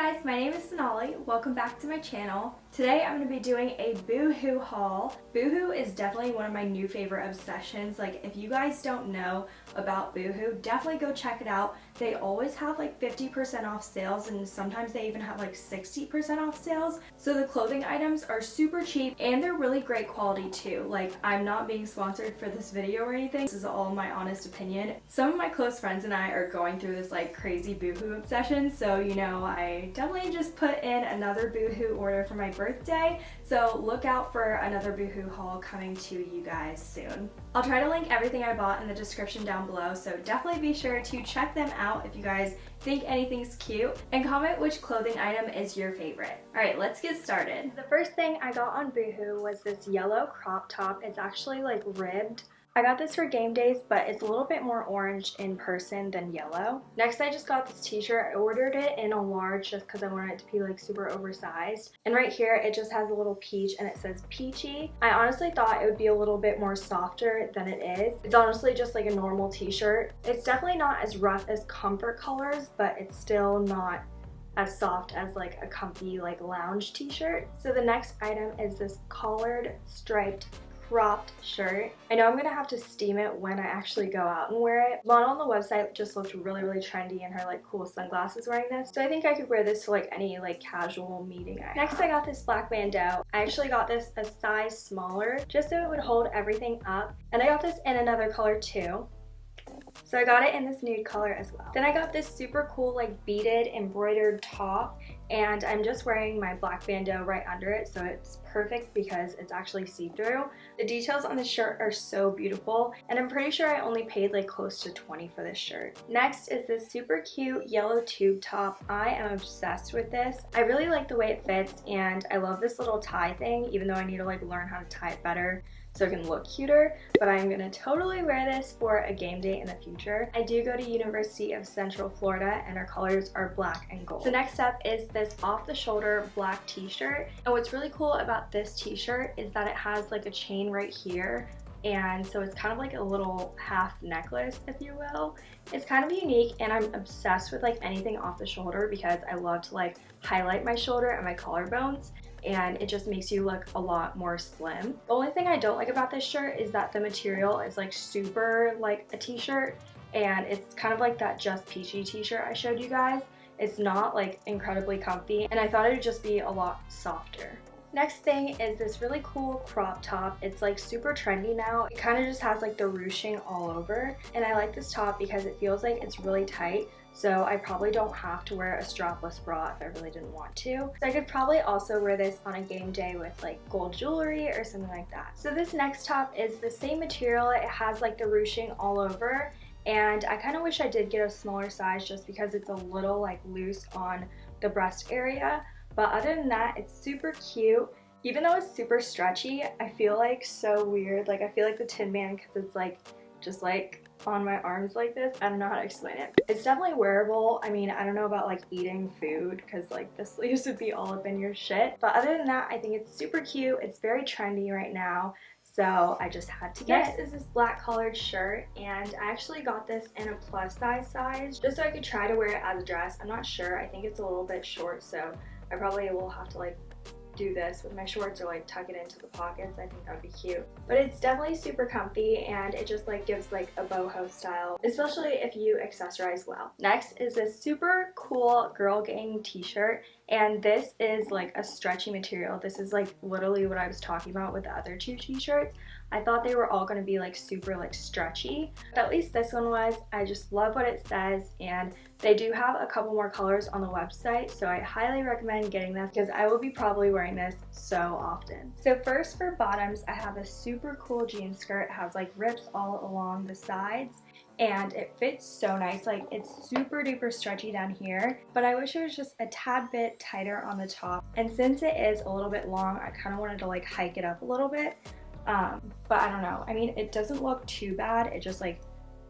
guys, my name is Sonali. Welcome back to my channel. Today I'm going to be doing a Boohoo haul. Boohoo is definitely one of my new favorite obsessions. Like if you guys don't know about Boohoo, definitely go check it out. They always have like 50% off sales and sometimes they even have like 60% off sales. So the clothing items are super cheap and they're really great quality too. Like I'm not being sponsored for this video or anything. This is all my honest opinion. Some of my close friends and I are going through this like crazy Boohoo obsession. So you know, I definitely just put in another Boohoo order for my birthday. So look out for another Boohoo haul coming to you guys soon. I'll try to link everything I bought in the description down below. So definitely be sure to check them out if you guys think anything's cute and comment which clothing item is your favorite. Alright, let's get started. The first thing I got on Boohoo was this yellow crop top. It's actually like ribbed I got this for game days, but it's a little bit more orange in person than yellow. Next, I just got this t-shirt. I ordered it in a large just because I wanted it to be like super oversized. And right here, it just has a little peach and it says peachy. I honestly thought it would be a little bit more softer than it is. It's honestly just like a normal t-shirt. It's definitely not as rough as comfort colors, but it's still not as soft as like a comfy like lounge t-shirt. So the next item is this collared striped cropped shirt. I know I'm gonna have to steam it when I actually go out and wear it. Lana on the website just looked really, really trendy in her like cool sunglasses wearing this. So I think I could wear this to like any like casual meeting I Next I got this black bandeau. I actually got this a size smaller just so it would hold everything up. And I got this in another color too. So I got it in this nude color as well. Then I got this super cool like beaded embroidered top and I'm just wearing my black bandeau right under it so it's perfect because it's actually see-through. The details on the shirt are so beautiful and I'm pretty sure I only paid like close to 20 for this shirt. Next is this super cute yellow tube top. I am obsessed with this. I really like the way it fits and I love this little tie thing even though I need to like learn how to tie it better so it can look cuter, but I'm gonna totally wear this for a game day in the future. I do go to University of Central Florida and our colors are black and gold. So next up is this off-the-shoulder black t-shirt. And what's really cool about this t-shirt is that it has like a chain right here and so it's kind of like a little half necklace if you will it's kind of unique and i'm obsessed with like anything off the shoulder because i love to like highlight my shoulder and my collarbones and it just makes you look a lot more slim. The only thing I don't like about this shirt is that the material is like super like a t-shirt and it's kind of like that Just Peachy t-shirt I showed you guys. It's not like incredibly comfy and I thought it would just be a lot softer. Next thing is this really cool crop top. It's like super trendy now. It kind of just has like the ruching all over and I like this top because it feels like it's really tight so I probably don't have to wear a strapless bra if I really didn't want to. So I could probably also wear this on a game day with like gold jewelry or something like that. So this next top is the same material. It has like the ruching all over and I kind of wish I did get a smaller size just because it's a little like loose on the breast area. But other than that, it's super cute. Even though it's super stretchy, I feel like so weird. Like I feel like the Tin Man because it's like just like on my arms like this. I don't know how to explain it. It's definitely wearable. I mean, I don't know about like eating food because like the sleeves would be all up in your shit. But other than that, I think it's super cute. It's very trendy right now. So I just had to get Next is this black collared shirt and I actually got this in a plus size size just so I could try to wear it as a dress. I'm not sure. I think it's a little bit short so I probably will have to like do this with my shorts or like tuck it into the pockets. I think that would be cute. But it's definitely super comfy and it just like gives like a boho style, especially if you accessorize well. Next is this super cool Girl Gang t-shirt and this is like a stretchy material. This is like literally what I was talking about with the other two t-shirts. I thought they were all going to be like super like stretchy, but at least this one was. I just love what it says and they do have a couple more colors on the website, so I highly recommend getting this because I will be probably wearing this so often. So first for bottoms, I have a super cool jean skirt. It has like rips all along the sides and it fits so nice like it's super duper stretchy down here but I wish it was just a tad bit tighter on the top and since it is a little bit long I kind of wanted to like hike it up a little bit um, but I don't know. I mean, it doesn't look too bad. It just like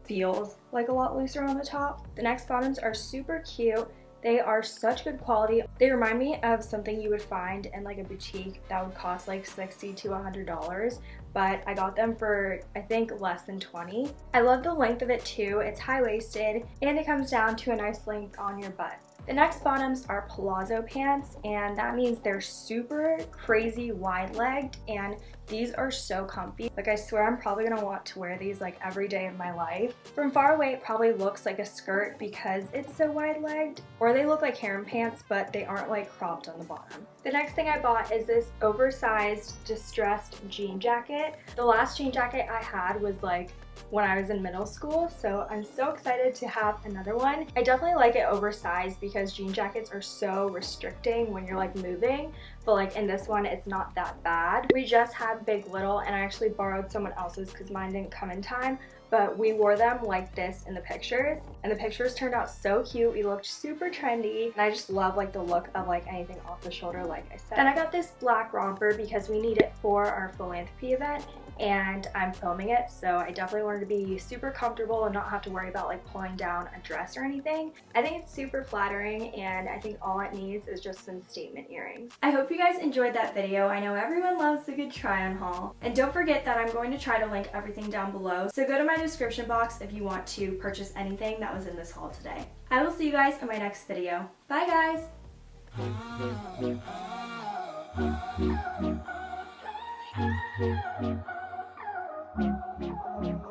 feels like a lot looser on the top. The next bottoms are super cute. They are such good quality. They remind me of something you would find in like a boutique that would cost like 60 to $100 but I got them for I think less than 20. I love the length of it too. It's high-waisted and it comes down to a nice length on your butt. The next bottoms are palazzo pants and that means they're super crazy wide legged and these are so comfy. Like I swear I'm probably gonna want to wear these like every day of my life. From far away it probably looks like a skirt because it's so wide legged or they look like harem pants but they aren't like cropped on the bottom. The next thing I bought is this oversized distressed jean jacket. The last jean jacket I had was like when I was in middle school so I'm so excited to have another one. I definitely like it oversized because jean jackets are so restricting when you're like moving but like in this one it's not that bad. We just had Big Little and I actually borrowed someone else's because mine didn't come in time but we wore them like this in the pictures and the pictures turned out so cute we looked super trendy and i just love like the look of like anything off the shoulder like i said then i got this black romper because we need it for our philanthropy event and I'm filming it so I definitely wanted to be super comfortable and not have to worry about like pulling down a dress or anything. I think it's super flattering and I think all it needs is just some statement earrings. I hope you guys enjoyed that video. I know everyone loves a good try on haul. And don't forget that I'm going to try to link everything down below so go to my description box if you want to purchase anything that was in this haul today. I will see you guys in my next video. Bye guys!